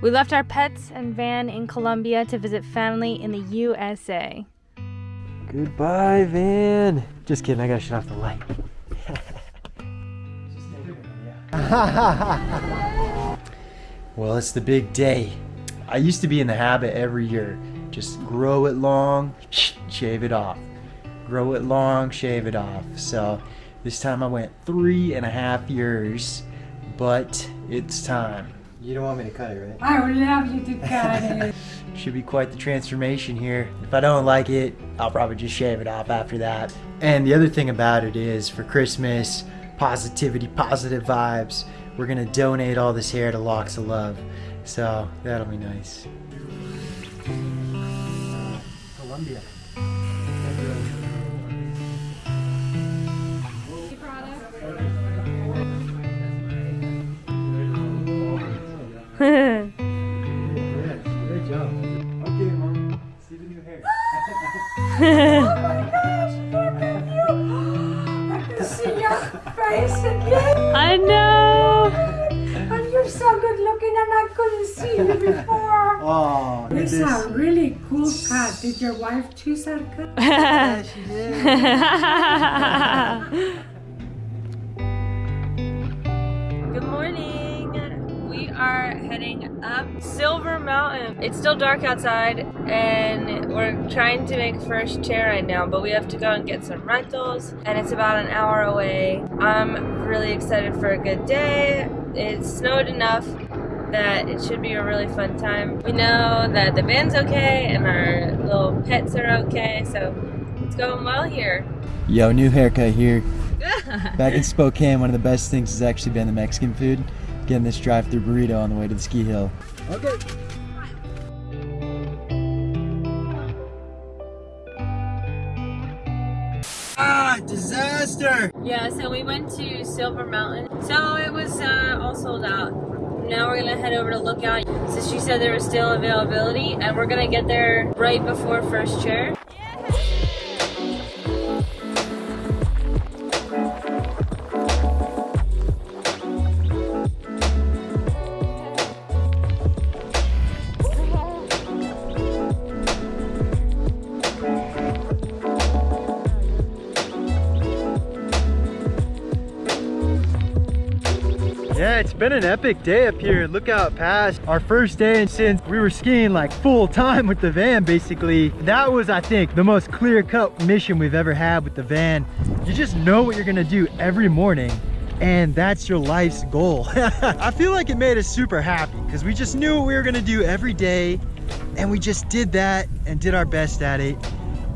We left our pets and van in Colombia to visit family in the USA. Goodbye, van. Just kidding, I gotta shut off the light. well, it's the big day. I used to be in the habit every year. Just grow it long, shave it off. Grow it long, shave it off. So this time I went three and a half years, but it's time. You don't want me to cut it, right? I would love you to cut it. Should be quite the transformation here. If I don't like it, I'll probably just shave it off after that. And the other thing about it is for Christmas, positivity, positive vibes, we're gonna donate all this hair to Locks of Love. So that'll be nice. Colombia. I can see your face again. I know! And you're so good looking and I couldn't see you before. Oh, This is a really cool cut. Did your wife choose that cut? Yeah, she did. Good morning. We are heading up Silver Mountain. It's still dark outside and we're trying to make first chair right now, but we have to go and get some rentals and it's about an hour away. I'm really excited for a good day. It snowed enough that it should be a really fun time. We know that the van's okay and our little pets are okay, so it's going well here. Yo, new haircut here. Back in Spokane, one of the best things has actually been the Mexican food. Getting this drive-through burrito on the way to the ski hill. Okay. Ah, disaster! Yeah, so we went to Silver Mountain. So it was uh, all sold out. Now we're gonna head over to Lookout. So she said there was still availability, and we're gonna get there right before first chair. Yeah, been an epic day up here at Lookout Pass. Our first day and since we were skiing like full time with the van basically. That was, I think, the most clear cut mission we've ever had with the van. You just know what you're gonna do every morning and that's your life's goal. I feel like it made us super happy because we just knew what we were gonna do every day and we just did that and did our best at it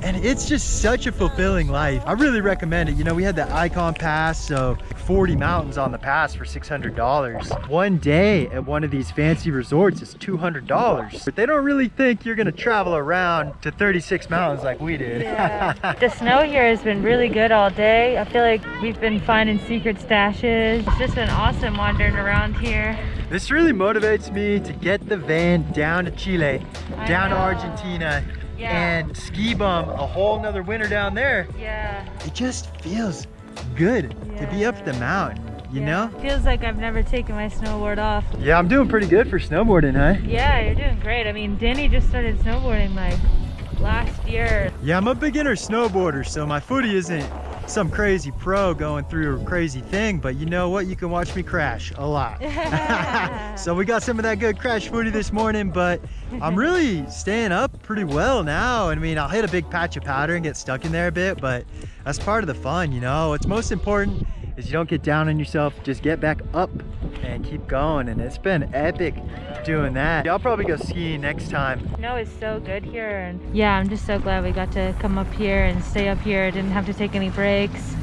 and it's just such a fulfilling life. I really recommend it. You know, we had the Ikon Pass, so 40 mountains on the pass for $600. One day at one of these fancy resorts is $200. But they don't really think you're gonna travel around to 36 mountains like we did. Yeah. the snow here has been really good all day. I feel like we've been finding secret stashes. It's just been awesome wandering around here. This really motivates me to get the van down to Chile, I down to. Argentina, Yeah. and ski bum a whole nother winter down there. Yeah. It just feels good to be up the mountain, you Yeah. know? Feels like I've never taken my snowboard off. Yeah, I'm doing pretty good for snowboarding, huh? Yeah, you're doing great. I mean, Danny just started snowboarding like last year. Yeah, I'm a beginner snowboarder, so my footy isn't some crazy pro going through a crazy thing, but you know what? You can watch me crash a lot. so we got some of that good crash footy this morning, but I'm really staying up pretty well now. I mean, I'll hit a big patch of powder and get stuck in there a bit, but that's part of the fun, you know? What's most important is you don't get down on yourself, just get back up and keep going. And it's been epic doing that. I'll probably go skiing next time. Snow is so good here, and yeah, I'm just so glad we got to come up here and stay up here. Didn't have to take any breaks.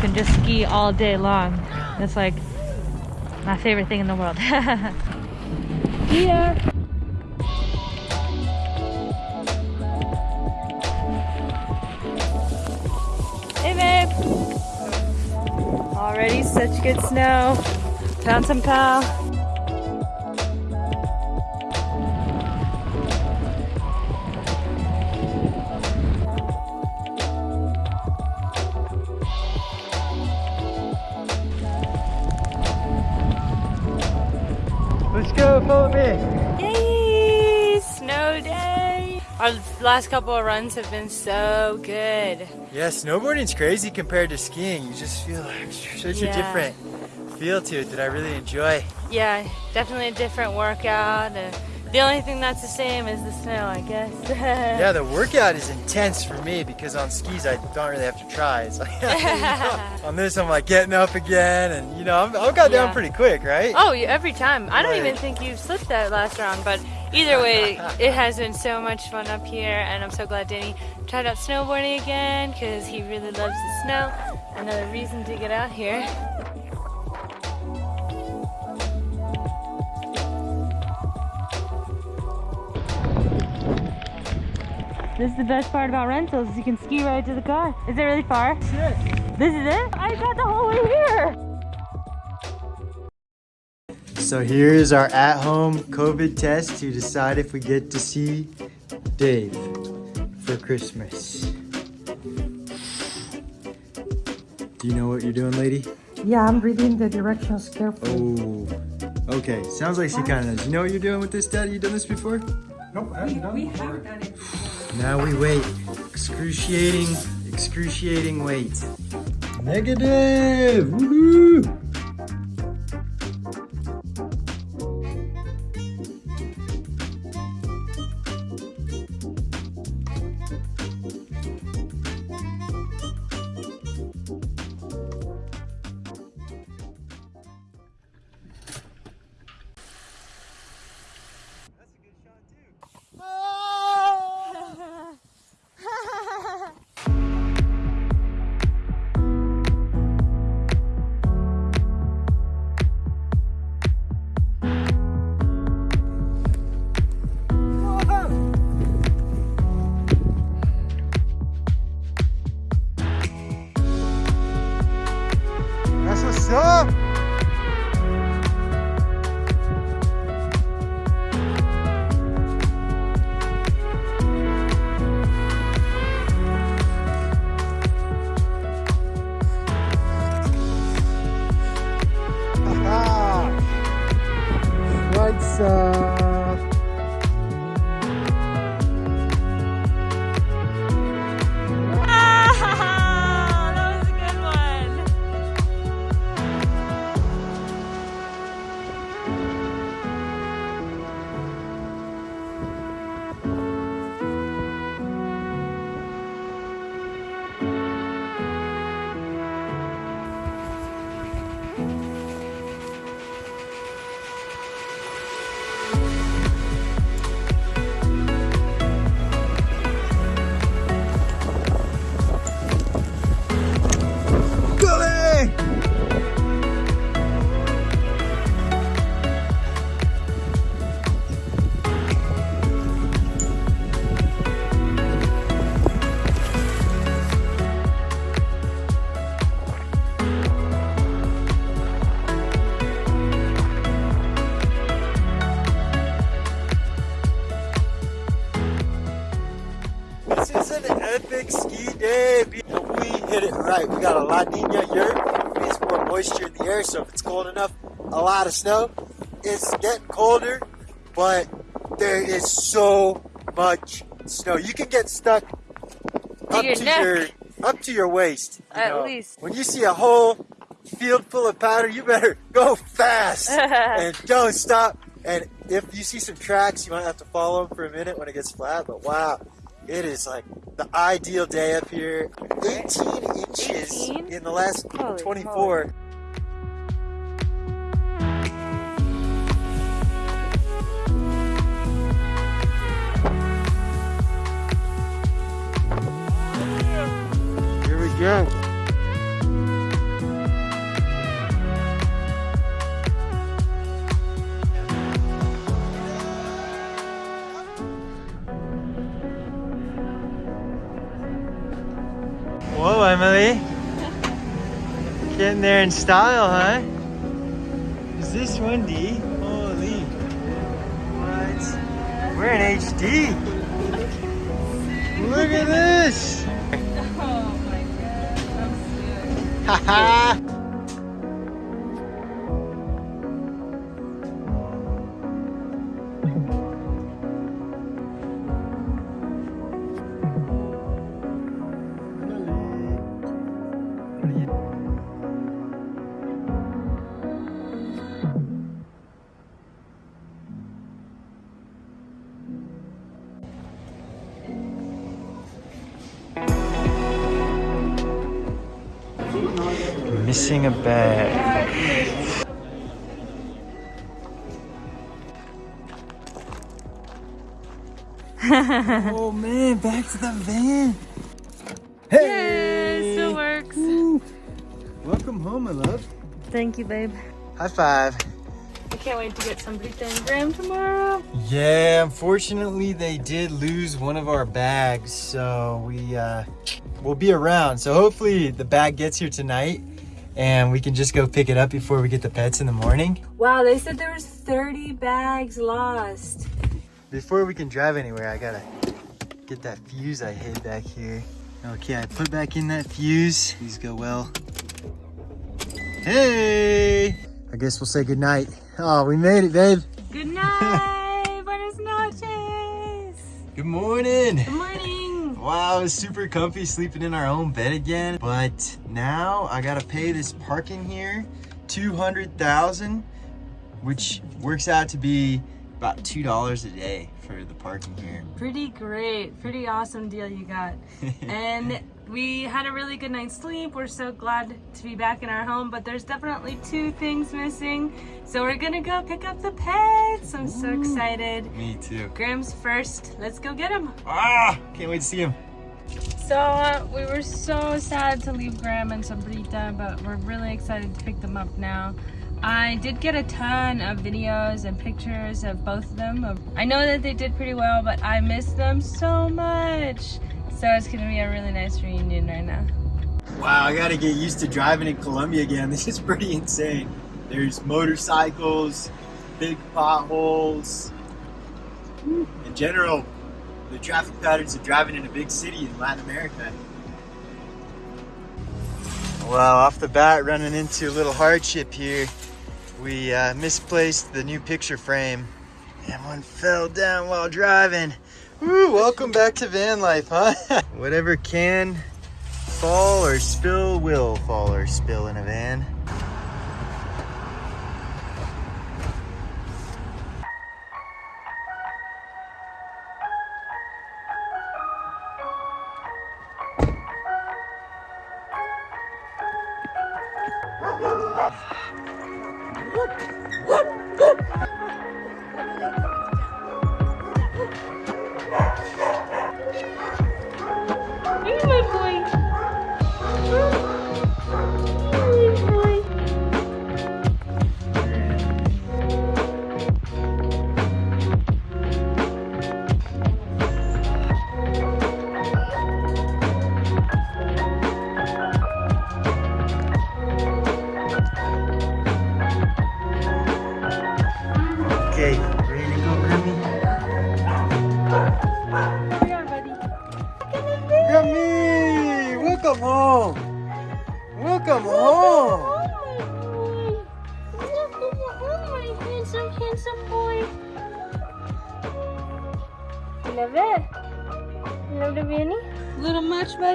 Can just ski all day long. It's like my favorite thing in the world. Here. Already such good snow. Found some cow. Let's go, follow me. Yay, snow day. Our last couple of runs have been so good. Yeah, snowboarding's crazy compared to skiing. You just feel like such Yeah. a different feel to it that I really enjoy. Yeah, definitely a different workout. And the only thing that's the same is the snow, I guess. Yeah, the workout is intense for me because on skis I don't really have to try. It's like, on this I'm like getting up again and you know, I'm, I got down pretty quick, right? Oh, every time. I don't Right. even think you slipped that last round, but either way, it has been so much fun up here, and I'm so glad Danny tried out snowboarding again because he really loves the snow. Another reason to get out here. This is the best part about rentals. You can ski right to the car. Is it really far? This is it? I got the whole way here. So here's our at-home COVID test to decide if we get to see Dave for Christmas. Do you know what you're doing, lady? Yeah, I'm reading the directions carefully. Oh, okay. Sounds like she kind of knows. You know what you're doing with this, Dad? You done this before? Nope, I haven't done we haven't done it. Now we wait. Excruciating, excruciating wait. Negative! Woohoo! Moisture in the air, so if it's cold enough, a lot of snow. It's getting colder, but there is so much snow. You can get stuck up your to neck. your up to your waist. you At know. least. When you see a whole field full of powder, you better go fast and don't stop. And if you see some tracks, you might have to follow them for a minute when it gets flat. But wow, it is like the ideal day up here. 18 inches 18? in the last Holy 24. Here there in style, huh? Is this windy? Holy. What? We're in HD. Look at this. Oh my god, I'm sick. Haha. Missing a bag. oh man, back to the van. Hey! Yay, still works. Woo. Welcome home, my love. Thank you, babe. High five. I can't wait to get some pizza and Graham tomorrow. Yeah, unfortunately they did lose one of our bags, so we uh we'll be around. So hopefully the bag gets here tonight and we can just go pick it up before we get the pets in the morning. Wow, they said there was 30 bags lost. Before we can drive anywhere, I gotta get that fuse I hid back here. Okay, I put back in that fuse. These go well. Hey! I guess we'll say goodnight. Oh, we made it, babe. Good night. Buenas noches. Good morning. Good morning. Wow, it's super comfy sleeping in our own bed again. But now I gotta pay this parking here, 200,000, which works out to be about $2 a day for the parking here. Pretty great. Pretty awesome deal you got. and we had a really good night's sleep. We're so glad to be back in our home, but there's definitely two things missing. So we're gonna go pick up the pets. I'm so excited. Me too. Graham's first. Let's go get him. Ah, can't wait to see him. So uh, we were so sad to leave Graham and Sombrita, but we're really excited to pick them up now. I did get a ton of videos and pictures of both of them. I know that they did pretty well, but I miss them so much. So it's gonna be a really nice reunion right now. Wow, I gotta get used to driving in Colombia again. This is pretty insane. There's motorcycles, big potholes. In general, the traffic patterns of driving in a big city in Latin America. Well, off the bat, running into a little hardship here. We uh, misplaced the new picture frame and one fell down while driving. Woo, welcome back to van life, huh? Whatever can fall or spill will fall or spill in a van.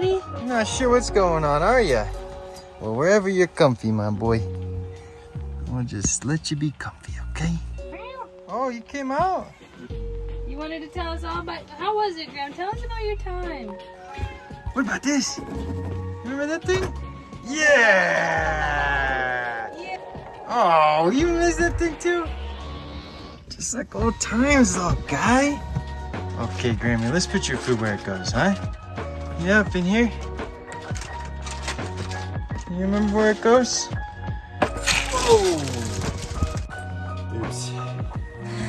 Buddy? Not sure what's going on, are you? Well, wherever you're comfy, my boy. We'll just let you be comfy, okay? Oh, you came out. You wanted to tell us all about how was it, Graham? Tell us about your time. What about this? Remember that thing? Yeah! Yeah. Oh, you missed that thing too? Just like old times, little guy. Okay, Grammy, let's put your food where it goes, huh? Yeah, up in here. You remember where it goes? Whoa! Oops.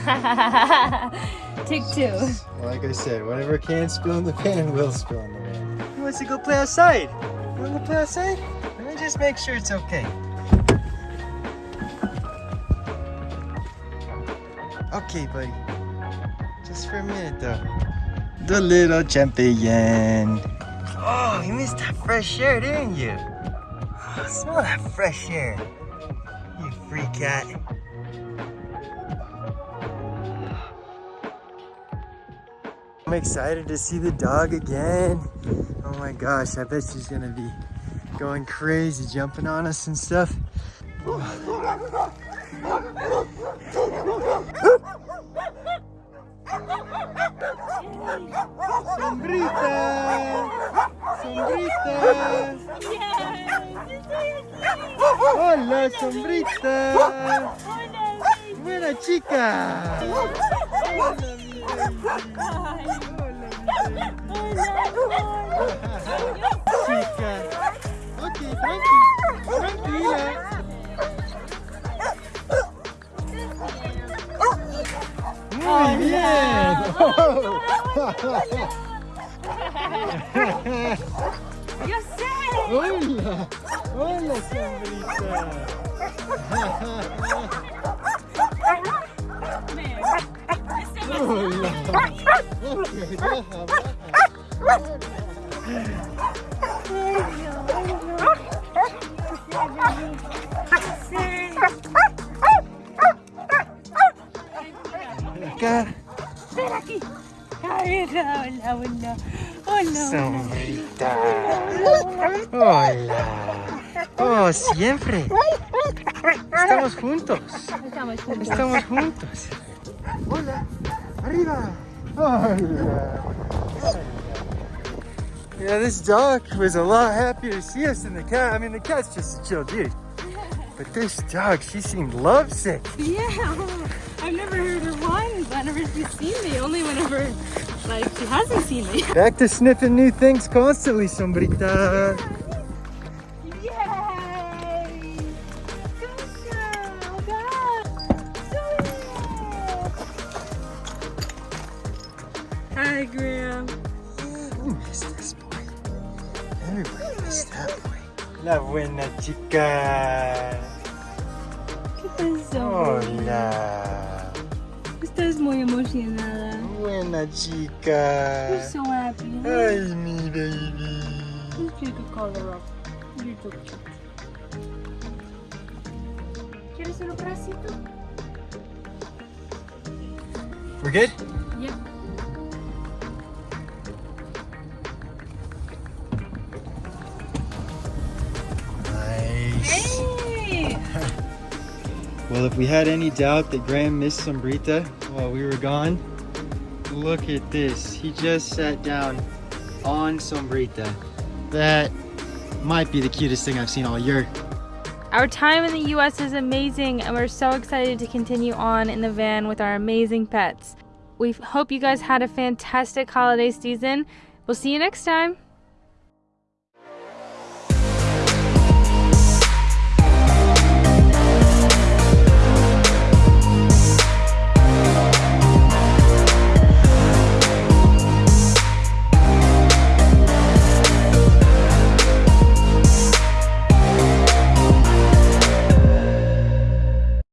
Take two. Like I said, whatever can spill in the pan will spill in the pan. He wants to go play outside. You want to play outside? Let me just make sure it's okay. Okay, buddy. Just for a minute, though. The little champion. Oh, you missed that fresh air, didn't you? Oh, smell that fresh air. You free cat. I'm excited to see the dog again. Oh my gosh, I bet she's gonna be going crazy, jumping on us and stuff. Sombrita! Sombrita! sombrita. Buena chica. Hola, chica. Muy bien. Yo sé. Hola, hola, sombrita. Hola. Ok, baja, baja. Acá, Ven aquí. Ay, hola, hola. Hola. sombrita. Hola. Oh, siempre. Estamos juntos. Estamos juntos. Estamos juntos. Hola. Arriba. Hola. Yeah, this dog was a lot happier to see us than the cat. I mean, the cat's just a chill dude. But this dog, she seemed lovesick. Yeah. I've never heard her whine whenever she's seen me. Only whenever, like, she hasn't seen me. Back to sniffing new things constantly, sombrita. Yay! Good girl, God. Hi, Graham. Who missed this boy? Everybody missed that boy. La buena chica. ¿Qué pasó? Hola. Estás muy emocionada. Buena chica. You're so happy. Ay, mi baby. You call her up. You're so cute. ¿Quieres un abracito? We're good? Yep. Well, if we had any doubt that Graham missed Sombrita while we were gone, look at this. He just sat down on Sombrita. That might be the cutest thing I've seen all year. Our time in the US is amazing, and we're so excited to continue on in the van with our amazing pets. We hope you guys had a fantastic holiday season. We'll see you next time.